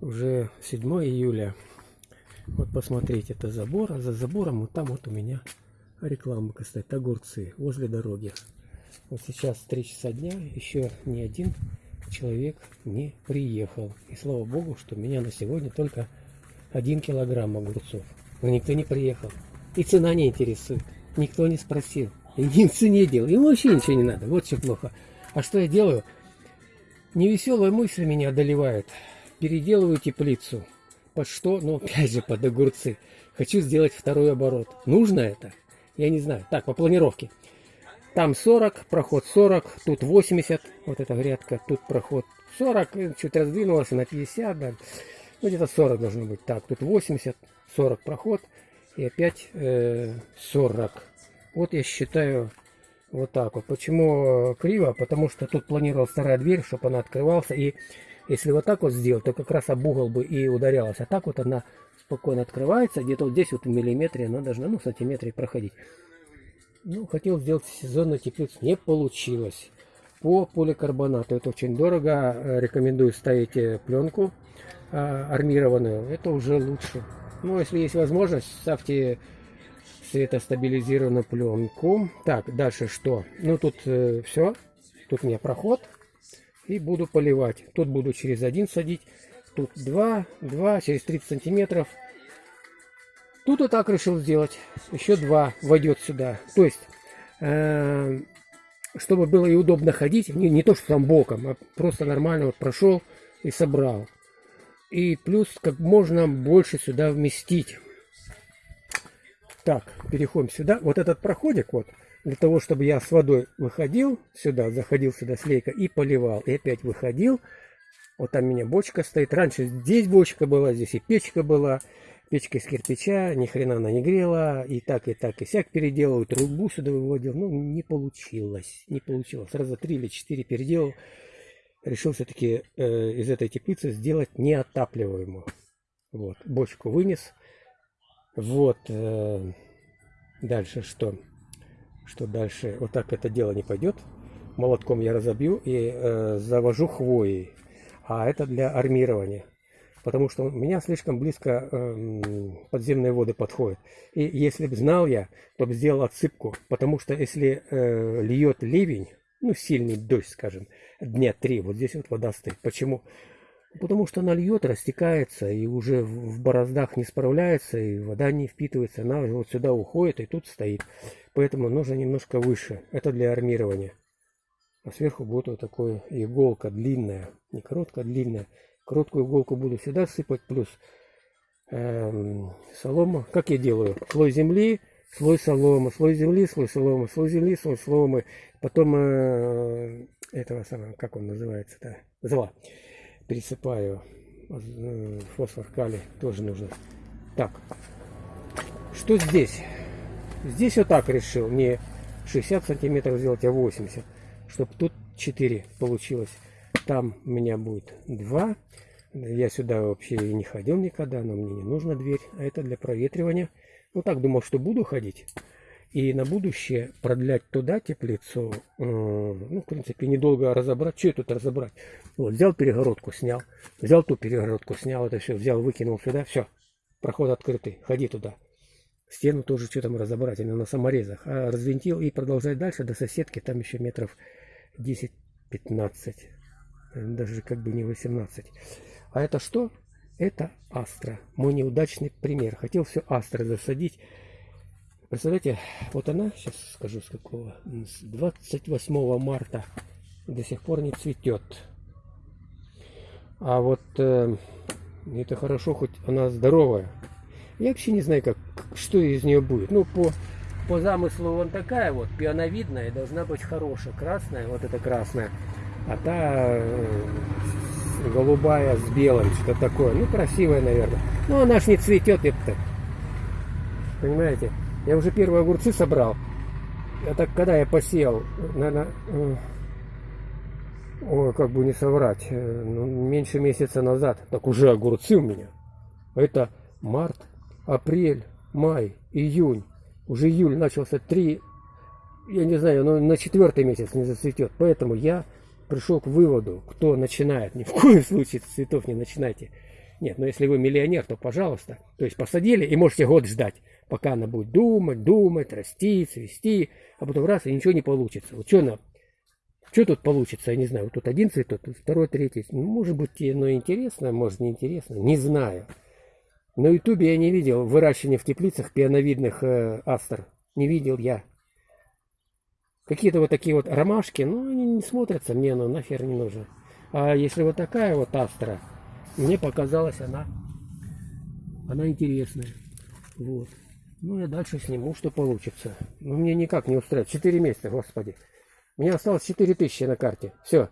Уже 7 июля. Вот посмотрите, это забор, а за забором вот там вот у меня реклама стоит, огурцы возле дороги. Вот сейчас 3 часа дня, еще ни один человек не приехал. И слава богу, что у меня на сегодня только один килограмм огурцов. Но никто не приехал. И цена не интересует. Никто не спросил. И ни цене делал. Ему вообще ничего не надо. Вот что плохо. А что я делаю? Невеселая мысль меня одолевает. Переделываю теплицу. Под что? Ну, опять же, под огурцы. Хочу сделать второй оборот. Нужно это? Я не знаю. Так, по планировке. Там 40, проход 40, тут 80, вот эта грядка, тут проход 40, чуть раздвинулась на 50, да. Ну, где-то 40 должно быть. Так, тут 80, 40 проход и опять э, 40. Вот я считаю вот так вот. Почему криво? Потому что тут планировал вторая дверь, чтобы она открывался. И если вот так вот сделать, то как раз об угол бы и ударялась. А так вот она спокойно открывается. Где-то вот здесь вот в миллиметре она должна, ну, в сантиметре проходить. Ну, хотел сделать сезонную теплицу. Не получилось. По поликарбонату. Это очень дорого. Рекомендую ставить э, пленку а, армированную. Это уже лучше. Ну, если есть возможность, ставьте светостабилизированную пленку. Так, дальше что? Ну, тут э, все. Тут у меня проход. И буду поливать. Тут буду через один садить. Тут два, два, через 30 сантиметров. Тут вот так решил сделать. Еще два войдет сюда. То есть, э, чтобы было и удобно ходить. Не, не то, что там боком, а просто нормально вот прошел и собрал. И плюс как можно больше сюда вместить. Так, переходим сюда. Вот этот проходик вот, для того, чтобы я с водой выходил сюда, заходил сюда с лейка и поливал. И опять выходил. Вот там у меня бочка стоит. Раньше здесь бочка была, здесь и печка была. Печка из кирпича, ни хрена она не грела. И так, и так, и сяк переделал. Трубу сюда выводил. Ну, не получилось. Не получилось. Сразу три или четыре переделал решил все-таки э, из этой теплицы сделать неотапливаемую. Вот, бочку вынес. Вот, э, дальше что? Что дальше? Вот так это дело не пойдет. Молотком я разобью и э, завожу хвоей. А это для армирования. Потому что у меня слишком близко э, подземные воды подходят. И если бы знал я, то бы сделал отсыпку. Потому что если э, льет ливень, ну, сильный дождь, скажем, дня три, вот здесь вот вода стоит. Почему? Потому что она льет, растекается, и уже в бороздах не справляется, и вода не впитывается, она вот сюда уходит, и тут стоит. Поэтому нужно немножко выше. Это для армирования. А сверху будет вот такая иголка длинная, не короткая, а длинная. Короткую иголку буду сюда сыпать, плюс эм, солома. Как я делаю? Слой земли, слой соломы, слой земли, слой соломы, слой земли, слой соломы. Потом э, этого самого, как он называется-то, зла. Пересыпаю э, фосфор, калий, тоже нужно. Так, что здесь? Здесь вот так решил, не 60 сантиметров сделать, а 80, чтобы тут 4 получилось. Там у меня будет 2. Я сюда вообще не ходил никогда, но мне не нужна дверь, а это для проветривания. Ну так думал, что буду ходить. И на будущее продлять туда теплицу, э, ну, в принципе, недолго разобрать. Что тут разобрать? Вот, взял перегородку, снял. Взял ту перегородку, снял это все, взял, выкинул сюда. Все, проход открытый, ходи туда. Стену тоже что там разобрать, она на саморезах. А развинтил и продолжать дальше до соседки, там еще метров 10-15. Даже как бы не 18. А это что? Это Астра. Мой неудачный пример. Хотел все Астра засадить. Представляете, вот она, сейчас скажу с какого, с 28 марта до сих пор не цветет. А вот э, это хорошо, хоть она здоровая. Я вообще не знаю, как, что из нее будет. Ну, по, по замыслу вон такая вот, пионовидная, должна быть хорошая. Красная, вот это красная. А та э, голубая с белым, что такое. Ну, красивая, наверное. Ну, она ж не цветет, это. Понимаете? Я уже первые огурцы собрал. Это когда я посеял, наверное, э, ой, как бы не соврать, э, ну, меньше месяца назад. Так уже огурцы у меня. Это март, апрель, май, июнь. Уже июль начался три, я не знаю, но на четвертый месяц не зацветет. Поэтому я пришел к выводу, кто начинает, ни в коем случае цветов не начинайте. Нет, но если вы миллионер, то пожалуйста. То есть посадили и можете год ждать, пока она будет думать, думать, расти, цвести, а потом раз и ничего не получится. Вот что она что тут получится, я не знаю. Вот тут один цветок, тут второй, третий. Ну, может быть, оно интересно, может, не интересно. Не знаю. На ютубе я не видел выращивания в теплицах пионовидных э, астр. Не видел я. Какие-то вот такие вот ромашки, ну, они не смотрятся, мне оно нахер не нужно. А если вот такая вот астра, мне показалась она, она интересная. Вот. Ну, я дальше сниму, что получится. Ну, мне никак не устраивает. Четыре месяца, господи. У меня осталось 4000 на карте. Все.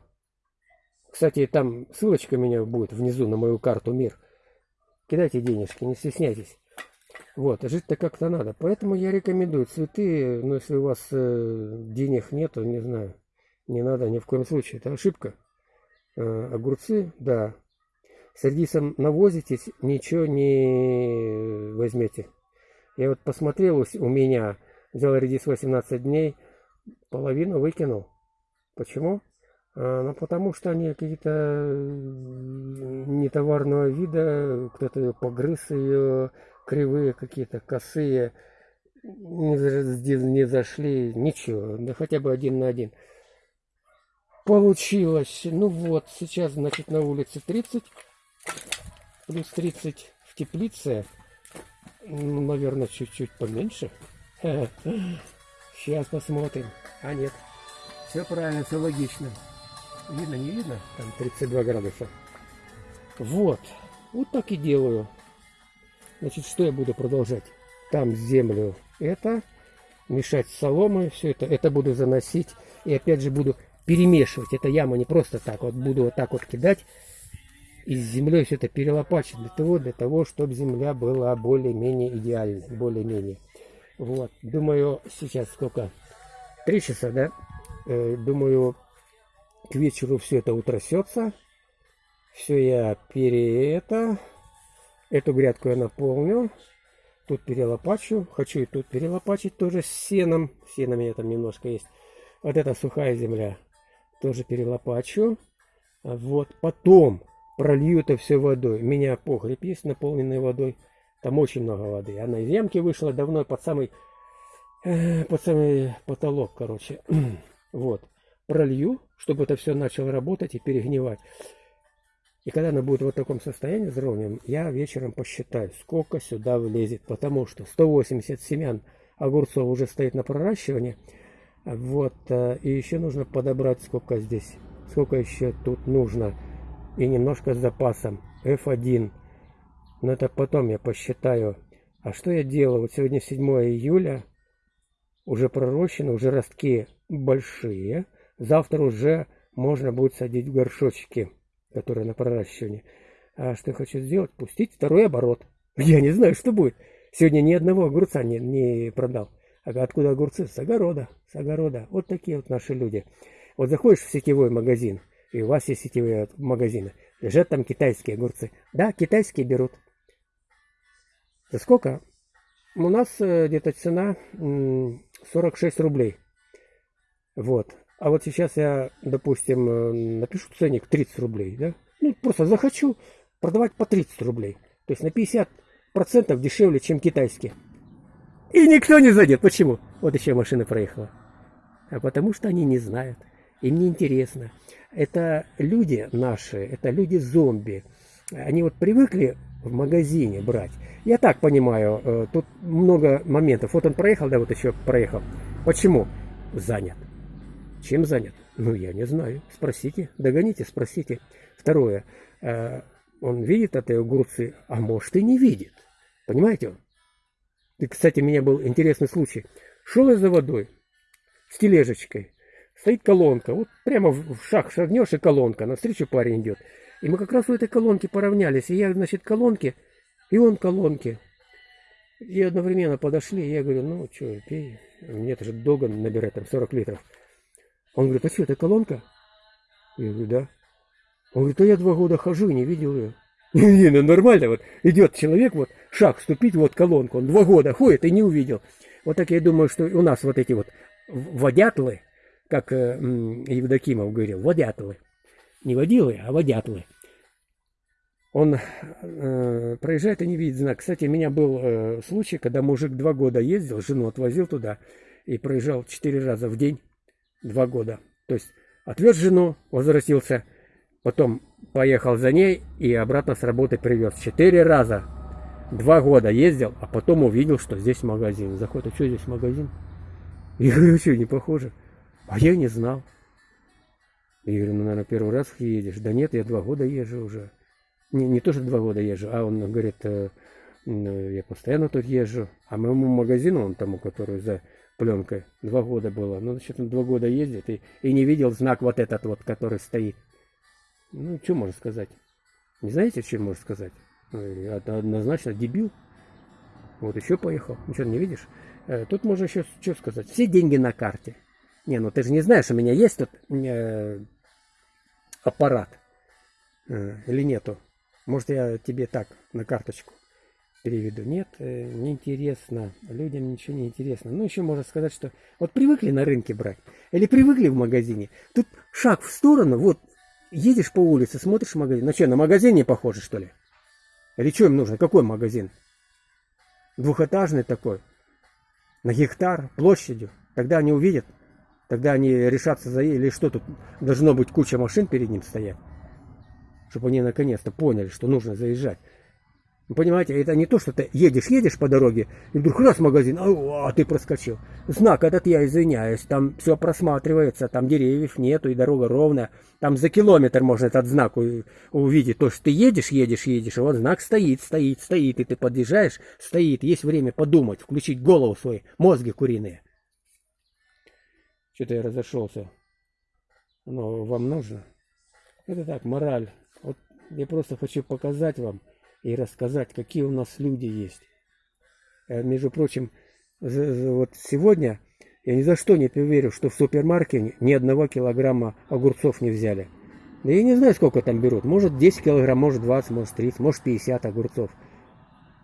Кстати, там ссылочка у меня будет внизу на мою карту МИР. Кидайте денежки, не стесняйтесь. Вот, жить-то как-то надо. Поэтому я рекомендую цветы, но если у вас э, денег нету, не знаю, не надо ни в коем случае. Это ошибка. Э, огурцы, да. С редисом навозитесь, ничего не возьмете. Я вот посмотрел у меня, взял редис 18 дней, половину выкинул. Почему? А, ну, потому что они какие-то нетоварного вида, кто-то ее погрыз, ее кривые какие-то, косые, не, не зашли, ничего, да хотя бы один на один. Получилось. Ну вот, сейчас, значит, на улице 30, плюс 30 в теплице, ну, наверное, чуть-чуть поменьше. Сейчас посмотрим. А нет. Все правильно, все логично. Видно, не видно? Там 32 градуса. Вот. Вот так и делаю. Значит, что я буду продолжать? Там землю это, мешать соломой, все это. Это буду заносить. И опять же буду перемешивать. Это яма не просто так. Вот буду вот так вот кидать. И с землей все это перелопачивать. Для того, для того, чтобы земля была более-менее идеальной. Более-менее. Вот, думаю, сейчас сколько? Три часа, да? Э, думаю, к вечеру все это утрясется. Все я пере это. Эту грядку я наполню. Тут перелопачу. Хочу и тут перелопачить тоже с сеном. Сено у меня там немножко есть. Вот это сухая земля. Тоже перелопачу. Вот. Потом пролью это все водой. У меня погреб есть, наполненный водой. Там очень много воды. Она из ямки вышла давно под самый, э, под самый потолок, короче. вот. Пролью, чтобы это все начало работать и перегнивать. И когда она будет в вот таком состоянии здоровьем, я вечером посчитаю, сколько сюда влезет. Потому что 180 семян огурцов уже стоит на проращивании. Вот. Э, и еще нужно подобрать, сколько здесь, сколько еще тут нужно. И немножко с запасом. F1 но это потом я посчитаю. А что я делаю? Вот сегодня 7 июля. Уже пророщено, уже ростки большие. Завтра уже можно будет садить горшочки, которые на проращивании. А что я хочу сделать? Пустить второй оборот. Я не знаю, что будет. Сегодня ни одного огурца не, не продал. А откуда огурцы? С огорода. С огорода. Вот такие вот наши люди. Вот заходишь в сетевой магазин, и у вас есть сетевые магазины. Лежат там китайские огурцы. Да, китайские берут. За сколько? У нас э, где-то цена 46 рублей. Вот. А вот сейчас я, допустим, э, напишу ценник 30 рублей, да? Ну, просто захочу продавать по 30 рублей. То есть на 50% дешевле, чем китайские. И никто не зайдет. Почему? Вот еще машина проехала. А потому что они не знают. Им не интересно. Это люди наши, это люди-зомби. Они вот привыкли в магазине брать. Я так понимаю, э, тут много моментов. Вот он проехал, да, вот еще проехал. Почему? Занят. Чем занят? Ну, я не знаю. Спросите, догоните, спросите. Второе. Э, он видит эти огурцы, а может и не видит. Понимаете? И, кстати, у меня был интересный случай. Шел я за водой с тележечкой. Стоит колонка. Вот прямо в шаг шагнешь и колонка. Навстречу парень идет. И мы как раз у этой колонки поравнялись. И я, значит, колонки, и он колонки. И одновременно подошли, и я говорю, ну, что, пей. Мне это же долго набирать, там, 40 литров. Он говорит, а что, это колонка? Я говорю, да. Он говорит, а я два года хожу и не видел ее. Не, ну нормально, вот идет человек, вот шаг вступить, вот колонку, он два года ходит и не увидел. Вот так я думаю, что у нас вот эти вот водятлы, как э, Евдокимов говорил, водятлы, не водилы, а водятлы. Он э, проезжает и не видит знак. Кстати, у меня был э, случай, когда мужик два года ездил, жену отвозил туда и проезжал четыре раза в день, два года. То есть отвез жену, возвратился, потом поехал за ней и обратно с работы привез. Четыре раза, два года ездил, а потом увидел, что здесь магазин. Заходит, а что здесь магазин? Я говорю, что, не похоже? А я не знал. Я говорю, ну, наверное, первый раз едешь. Да нет, я два года езжу уже. Не, не то, что два года езжу, а он говорит, э, я постоянно тут езжу. А моему магазину, он тому, который за пленкой, два года было. Ну, значит, он два года ездит и, и не видел знак вот этот вот, который стоит. Ну, что можно сказать? Не знаете, что можно сказать? Это однозначно дебил. Вот еще поехал. Ничего не видишь? Э, тут можно еще что сказать. Все деньги на карте. Не, ну ты же не знаешь, у меня есть тут э, аппарат э, или нету. Может, я тебе так, на карточку переведу. Нет, э, неинтересно. Людям ничего не интересно. Ну, еще можно сказать, что вот привыкли на рынке брать. Или привыкли в магазине. Тут шаг в сторону, вот едешь по улице, смотришь магазин. Ну что, на магазин не похоже, что ли? Или что им нужно? Какой магазин? Двухэтажный такой. На гектар площадью. Тогда они увидят. Тогда они решатся за... Или что тут? Должно быть куча машин перед ним стоять чтобы они наконец-то поняли, что нужно заезжать. Понимаете, это не то, что ты едешь-едешь по дороге, и вдруг раз магазин, а, а ты проскочил. Знак этот, я извиняюсь, там все просматривается, там деревьев нету, и дорога ровная. Там за километр можно этот знак увидеть. То, что ты едешь, едешь, едешь, и вот знак стоит, стоит, стоит, и ты подъезжаешь, стоит. Есть время подумать, включить голову свою, мозги куриные. Что-то я разошелся. Оно вам нужно? Это так, мораль вот я просто хочу показать вам и рассказать, какие у нас люди есть. Э, между прочим, вот сегодня я ни за что не поверю, что в супермаркете ни одного килограмма огурцов не взяли. Да я не знаю, сколько там берут. Может 10 килограмм, может 20, может 30, может 50 огурцов.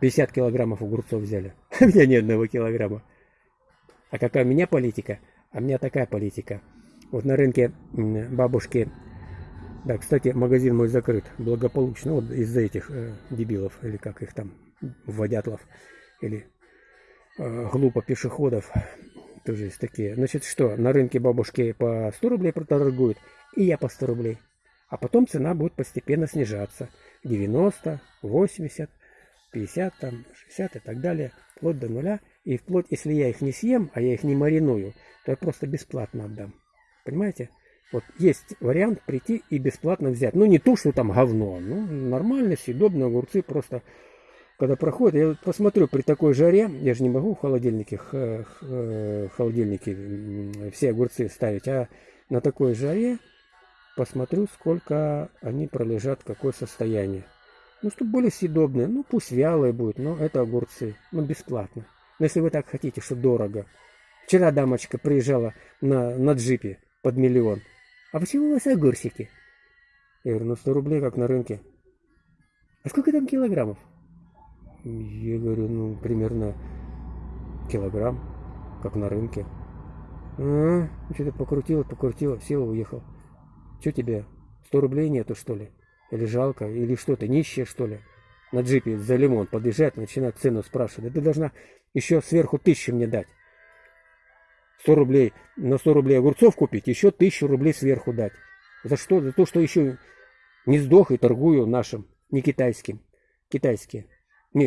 50 килограммов огурцов взяли. А меня ни одного килограмма. А какая у меня политика? А у меня такая политика. Вот на рынке бабушки да, кстати, магазин мой закрыт благополучно. Вот из-за этих э, дебилов, или как их там, водятлов, или э, глупо пешеходов. Тоже есть такие. Значит, что, на рынке бабушки по 100 рублей проторгуют, и я по 100 рублей. А потом цена будет постепенно снижаться. 90, 80, 50, там, 60 и так далее. Вплоть до нуля. И вплоть, если я их не съем, а я их не мариную, то я просто бесплатно отдам. Понимаете? Вот есть вариант прийти и бесплатно взять. Ну, не то, что там говно. Ну, нормально, съедобные огурцы просто... Когда проходят, я посмотрю при такой жаре, я же не могу в холодильнике, в холодильнике все огурцы ставить, а на такой жаре посмотрю, сколько они пролежат, какое состояние. Ну, чтобы были съедобные, ну, пусть вялые будут, но это огурцы, ну, бесплатно. Но если вы так хотите, что дорого. Вчера дамочка приезжала на, на джипе под миллион. А почему у вас огурчики? Я говорю, ну 100 рублей, как на рынке. А сколько там килограммов? Я говорю, ну, примерно килограмм, как на рынке. А, что-то покрутила, покрутила, сел, уехал. Что тебе, 100 рублей нету, что ли? Или жалко, или что то нищая, что ли? На джипе за лимон подъезжает, начинает цену спрашивать. Да ты должна еще сверху тысячу мне дать. 100 рублей, на 100 рублей огурцов купить, еще 1000 рублей сверху дать. За что? За то, что еще не сдох и торгую нашим, не китайским. Китайские. Не,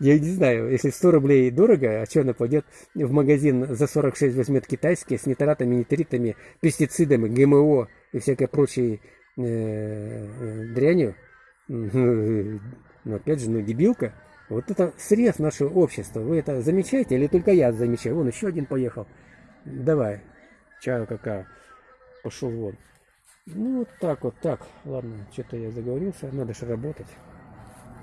я не знаю, если 100 рублей дорого, а что она пойдет в магазин за 46 возьмет китайские с нитратами, нитритами, пестицидами, ГМО и всякой прочей э, э, дрянью. Но опять же, ну дебилка. Вот это срез нашего общества. Вы это замечаете или только я замечаю? Вон еще один поехал. Давай, чаю какая. Пошел вон. Ну, вот так вот, так. Ладно, что-то я заговорился. Надо же работать.